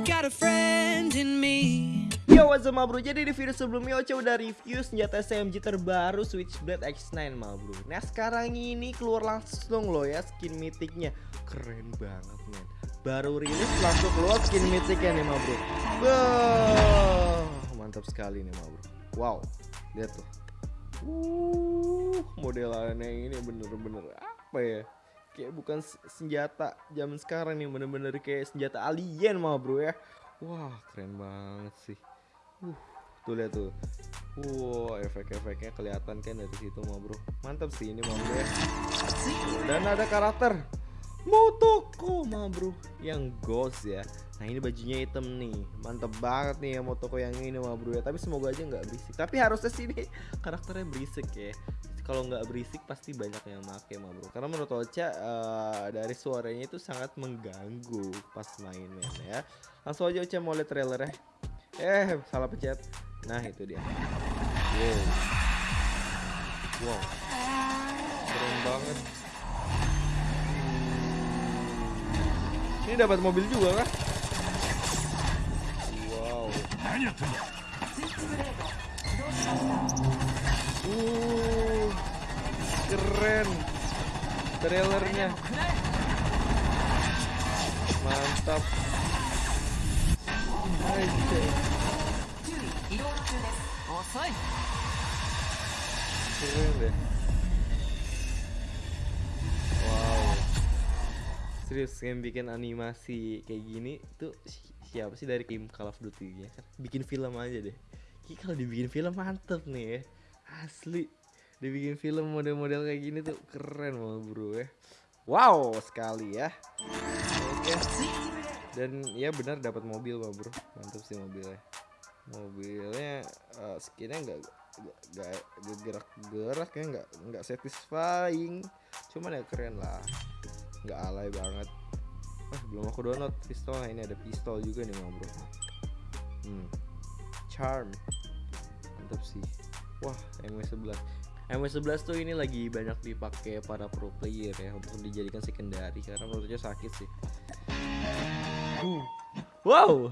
Got a friend in me. Yo what's up bro, jadi di video sebelumnya Ocha udah review senjata SMG terbaru Switchblade X9 ma bro. Nah sekarang ini keluar langsung loh ya skin mythicnya. Keren banget men. Baru rilis langsung keluar skin mythicnya nih ma bro. Wah, Mantap sekali nih ma bro. Wow, lihat tuh. Uh, modelannya ini bener-bener apa ya Kayak bukan senjata zaman sekarang nih bener-bener kayak senjata alien ma bro ya Wah keren banget sih Uh, tuh lihat tuh. Wow, efek-efeknya kelihatan kan dari situ mah bro. Mantap sih ini mah bro ya. Dan ada karakter Motoko mah bro yang ghost ya. Nah ini bajunya hitam nih, mantep banget nih ya Motoko yang ini mah bro ya. Tapi semoga aja nggak berisik. Tapi harusnya sih ini karakternya berisik ya. Kalau nggak berisik pasti banyak yang make mah bro. Karena menurut Ocha uh, dari suaranya itu sangat mengganggu pas mainnya ya. Langsung aja Ocha mau lihat trailer ya. Eh, salah pencet. Nah, itu dia. Wow. Wow. Keren banget. Ini dapat mobil juga kah? Wow. Uh, keren. Trailernya. Mantap. Aja. Keren deh. Wow. Serius yang bikin animasi kayak gini tuh si- siapa sih dari tim Call of Duty ya kan? Bikin film aja deh. Kalau dibikin film mantep nih ya. Asli. Dibikin film model-model kayak gini tuh keren banget bro ya. Wow sekali ya. Oke. Dan ya benar dapat mobil mah bro. Mantep sih mobilnya mobilnya uh, skinnya nggak nggak gerak-gerak ya nggak nggak satisfying cuman ya keren lah nggak alay banget ah belum aku download pistol nah, ini ada pistol juga nih bro hmm. charm mantap sih wah MW11 MW11 tuh ini lagi banyak dipakai para pro player ya untuk dijadikan secondary karena menurutnya sakit sih. Uh. wow.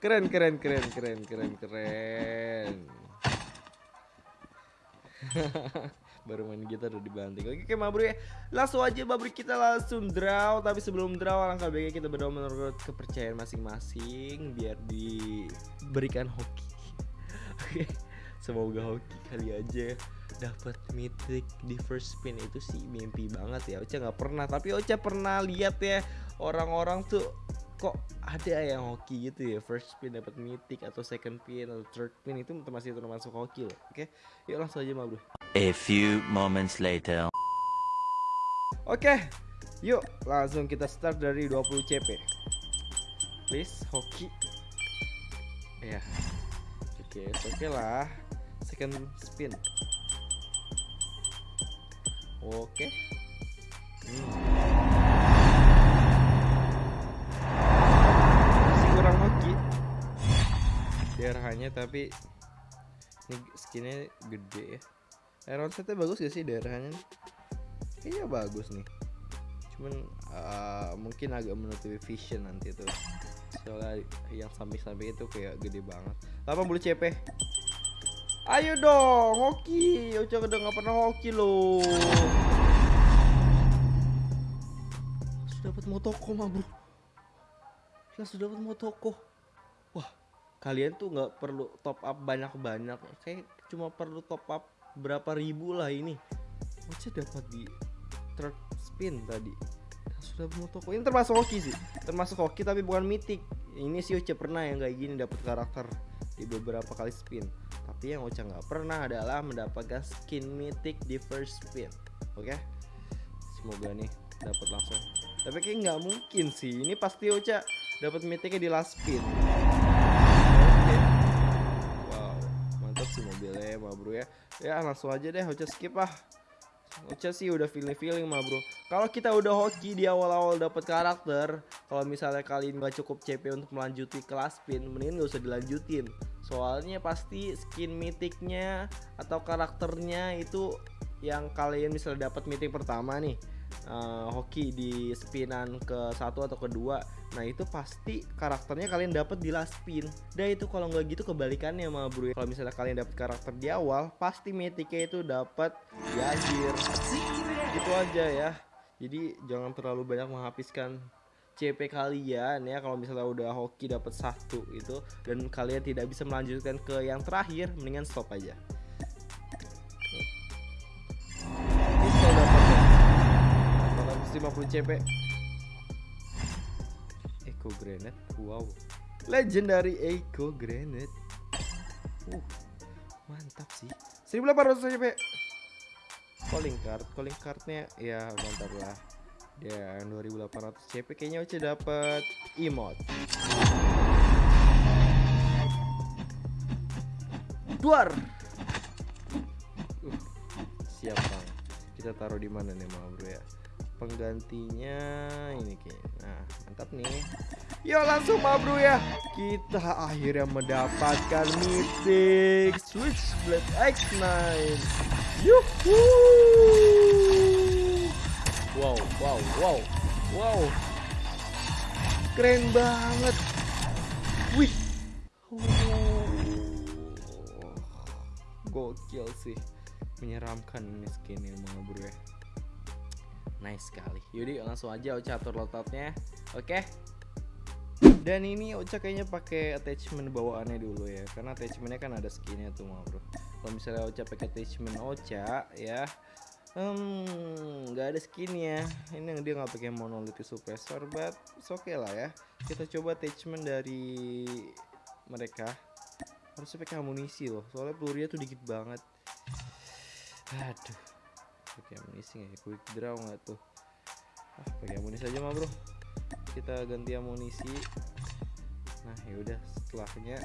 Keren keren keren keren keren keren. Baru main gitar udah dibanting. Oke oke mabru ya. Langsung aja mabru kita langsung draw. Tapi sebelum draw alangkah baiknya kita berdoa menurut kepercayaan masing-masing biar diberikan hoki. Oke semoga hoki kali aja dapat mythic di first spin itu sih mimpi banget ya. Ocha nggak pernah tapi Ocha pernah lihat ya orang-orang tuh kok ada yang hoki gitu ya. First pin dapat mythic atau second pin atau third pin itu masih termasuk hoki loh. Oke yuk langsung aja bro. A few moments later. oke yuk langsung kita start dari 20 CP please hoki. Ya oke oke lah second spin. Oke. Hmm. daerahnya tapi ini skinnya gede ya. Iron setnya bagus gak sih daerahnya iya bagus nih. Cuman uh, mungkin agak menutupi vision nanti tuh. Soalnya yang samping-samping itu kayak gede banget. 80 CP ayo dong hoki. Ocha udah nggak pernah hoki loh sudah dapat motoko mah bro. Sudah dapat motoko. Wah kalian tuh nggak perlu top up banyak-banyak. Kayak cuma perlu top up berapa ribu lah ini. Ocha dapat di third spin tadi. Sudah mau toko ini termasuk hoki sih. Termasuk hoki tapi bukan mythic. Ini sih Ocha pernah yang kayak gini dapat karakter di beberapa kali spin tapi yang Ocha nggak pernah adalah mendapatkan skin mythic di first spin oke? Okay? semoga nih dapat langsung. Tapi kayak nggak mungkin sih. Ini pasti Ocha dapat mythicnya di last spin sih mobilnya ma bro ya. Ya langsung aja deh Ocha skip ah Ocha sih udah feeling feeling mah bro. Kalau kita udah hoki di awal-awal dapat karakter kalau misalnya kalian nggak cukup CP untuk melanjuti kelas pin mending gak usah dilanjutin Soalnya pasti skin mythicnya atau karakternya itu yang kalian misalnya dapat mythic pertama nih. Eh, hoki di spinan ke satu atau kedua nah itu pasti karakternya kalian dapat di last spin. Dan itu kalau nggak gitu kebalikannya sama bro. Kalau misalnya kalian dapat karakter di awal pasti mythicnya itu dapat di akhir. Gitu aja ya. Jadi jangan terlalu banyak menghabiskan CP kalian ya kalau misalnya udah hoki dapat satu itu dan kalian tidak bisa melanjutkan ke yang terakhir mendingan stop aja. Pistol dapatnya 450 CP Eco Grenade wow. Legendary Eco Grenade. Uh mantap sih. 1800 CP calling card calling cardnya ya mantap lah dan 2800 CP kayaknya Oce dapat emote. Duar. Uh, siap bang. Kita taruh di mana nih mau bro ya? Penggantinya ini kayaknya. Nah mantap nih. Yuk langsung ma bro ya. Kita akhirnya mendapatkan mythic Switchblade X9 Yuhu Wow wow wow Wow Keren banget Wih Oh, Gokil sih Menyeramkan ini skinnya ma bro ya Nice sekali. Yaudah langsung aja Ocha atur loadoutnya. Oke. Dan ini Ocha kayaknya pakai attachment bawaannya dulu ya, karena attachmentnya kan ada skinnya tuh bro. Kalau misalnya Ocha pakai attachment Ocha ya, hmm nggak ada skinnya. Ini yang dia nggak pakai monolithic suppressor, but oke okay lah ya. Kita coba attachment dari mereka. Harusnya pakai amunisi loh, soalnya pelurunya tuh dikit banget. Aduh pakai amunisi nggak ya quick draw nggak tuh ah pakai amunisi aja mah bro kita ganti amunisi nah yaudah setelahnya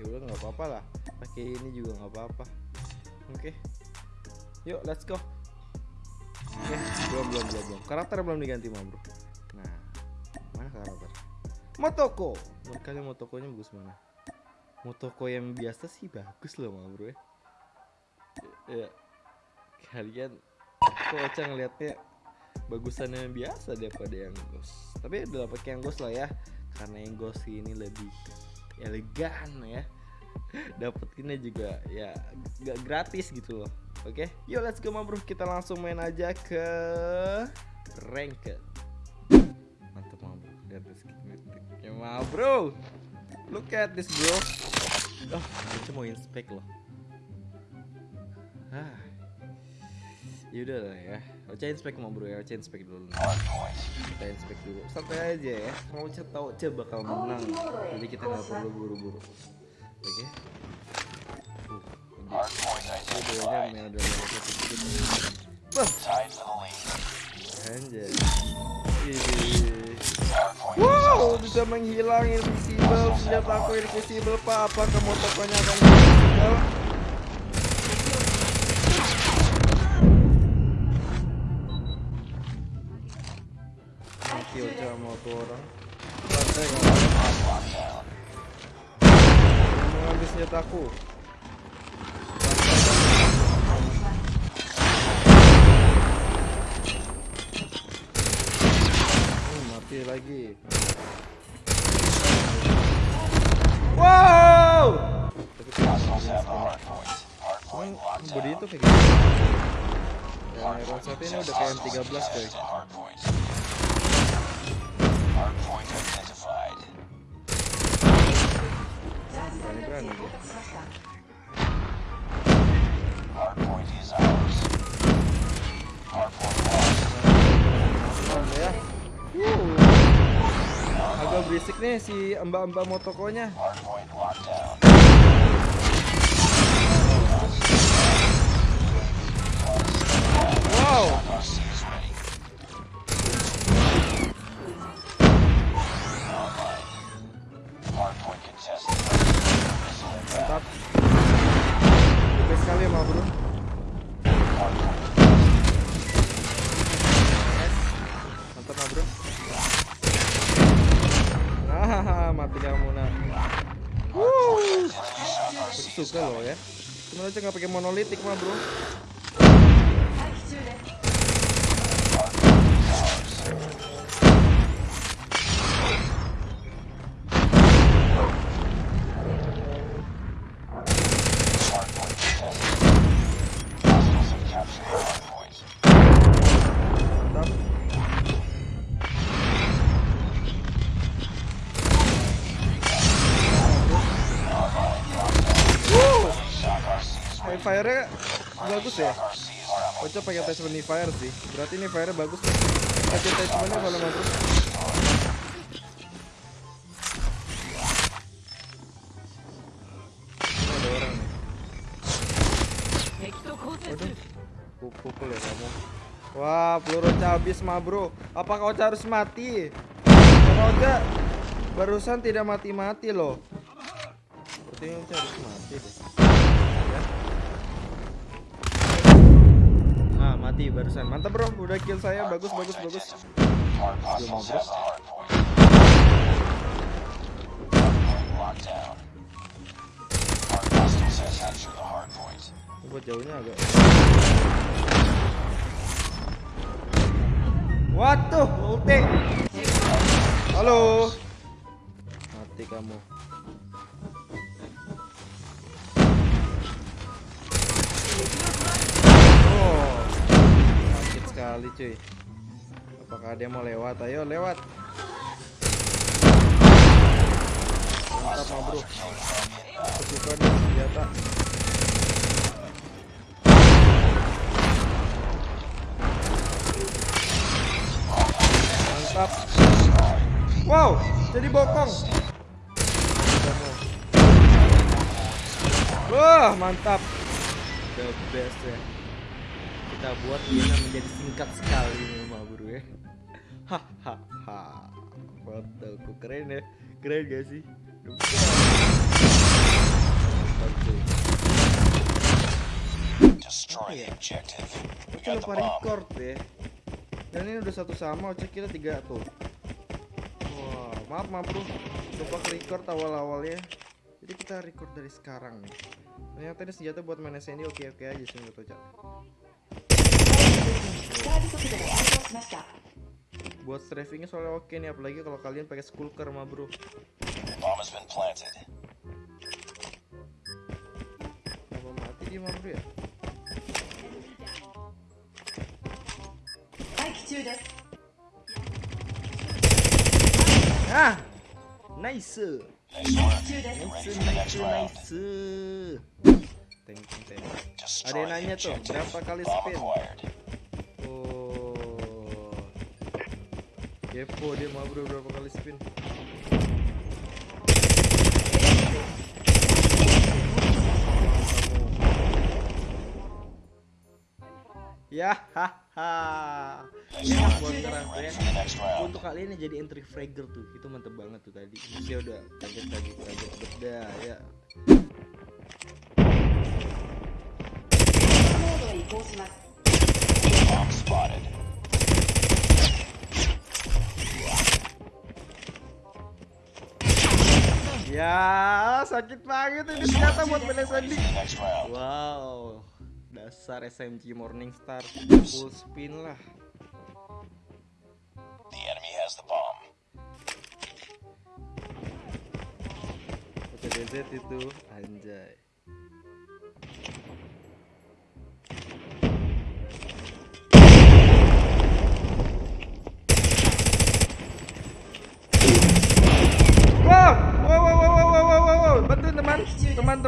yaudah nggak apa-apa lah pakai ini juga nggak apa-apa oke yuk let's go belum belum belum belum. Karakter belum diganti mah bro. Nah mana karakter? Motoko. Menurut kalian Motokonya bagus mana? Motoko yang biasa sih bagus loh mah bro ya. Ya kalian kok Ocha ngeliatnya bagusan yang biasa daripada yang ghost. Tapi udah pakai yang ghost lah ya. Karena yang ghost ini lebih elegan ya. Dapetinnya juga ya gak gratis gitu loh oke yuk let's go bro kita langsung main aja ke ranked mantap ma bro lihat this ya ma bro look at this bro. Oh Ocha mau inspect loh. Ah. Yaudah lah ya. Ocha inspect mau bro ya. Ocha inspect dulu. Kita inspect dulu. Santai aja ya. Mau Ocha tau Ocha bakal menang. Jadi kita nggak perlu buru-buru. Oke. Uh, ini. Videonya Wow bisa menghilang invisible Senjata aku invisible pak Apakah akan invisible mati aja sama senjataku Hmm, mati lagi Wow Tapi Emang body itu kayak gitu Dan Iron Sight ini udah kayak M13 coy Berani-berani dia. Aman ya. Uh. Agak berisik nih si mbak-mbak motokonya. Wow. Mantap. Oke sekali ya, bro. Mati kamu nak. Wuh. suka loh ya. Cuma aja nggak pakai monolitik mah bro. Fire-nya bagus ya. Kocok pakai attachment fire sih. Berarti ini fire bagus. Pakai attachment-nya kalau nggak terus. Ini ada orang nih. Pukul ya kamu. Wah, peluru habis mah bro. Apakah Ocha harus mati? Kalau Ocha barusan tidak mati-mati loh. Sepertinya Ocha harus mati deh. Ya. Mati barusan. Mantap bro, udah kill saya. Bagus, bagus, bagus. Mau bro. Buat jauhnya agak. Waduh, ulti. Halo. Mati kamu. Sekali cuy. Apakah dia mau lewat? Ayo lewat. Mantap mah bro. Kesukaan nih senjata. Mantap. Wow, jadi bokong. Wah, mantap. The best ya. Kita buat dia menjadi singkat sekali nih mah bro ya. Hahaha. Foto ku keren ya. Keren gak sih? The best. Mantap, cuy. Destroy the objective. We Oke got the lupa record ya. Dan ini udah satu sama, Oce kita tiga tuh. Wah, maaf maaf bro, lupa record awal-awalnya. Jadi kita record dari sekarang nih. Ternyata ini senjata buat main SND oke-oke aja sih menurut Ocha. Buat strafingnya soalnya oke nih, apalagi kalau kalian pakai skulker mah bro. Bomb has been planted. Kenapa mati dia mah bro ya? Ah, nice. Nice. Nice, nice, nice. Thank you, thank you. Destroy Ada yang nanya tuh, berapa kali spin? Kepo dia mau bro berapa kali spin? Ya, haha. Enak buat ya. Untuk kalian yang jadi entry fragger tuh, itu mantep banget tuh tadi. Saya udah kaget kaget kaget beda ya. Bomb spotted. Ya, sakit banget ini senjata buat next round. Wow, dasar SMG Morningstar full spin lah. The enemy has the bomb. PTDZ itu anjay.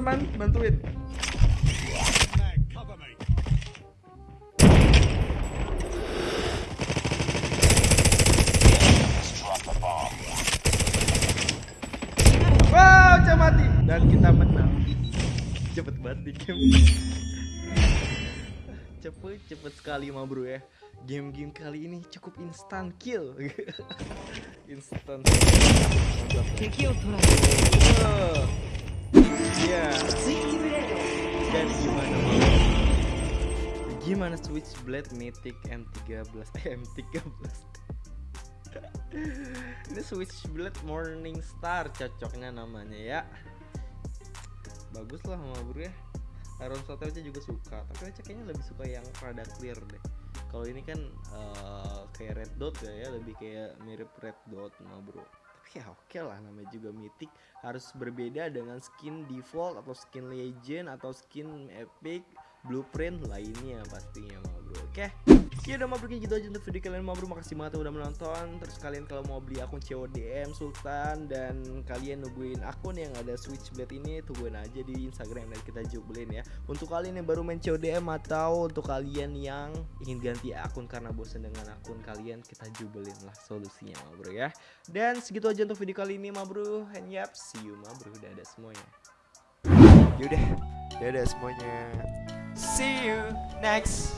Teman-teman, bantuin. Wow, Ocha mati dan kita menang. Cepet banget di game. Cepet, cepet sekali mah bro ya. Game-game kali ini cukup instant kill. instant. Mantap. Iya. Gimana mau? Gimana Switchblade Mythic M13? Eh, M13. Ini Switchblade Morning Star cocoknya namanya ya. Bagus lah Mabur ya. Iron Sotel juga suka, tapi Ocha kayaknya lebih suka yang rada clear deh. Kalau ini kan uh, kayak red dot ya, ya lebih kayak mirip red dot mah bro ya oke lah namanya juga mythic harus berbeda dengan skin default atau skin legend atau skin epic blueprint lainnya pastinya ma bro. Oke? Ya udah mau gitu aja untuk video kalian mau bro. Makasih banget udah menonton. Terus kalian kalau mau beli akun CODM Sultan dan kalian nungguin akun yang ada Switchblade ini tungguin aja di Instagram dan kita jublin ya. Untuk kalian yang baru main CODM atau untuk kalian yang ingin ganti akun karena bosan dengan akun kalian kita jubelin lah solusinya ma bro ya. Dan segitu aja untuk video kali ini ma bro. And yap see you ma bro. Udah ada semuanya. Yaudah, dadah semuanya. See you next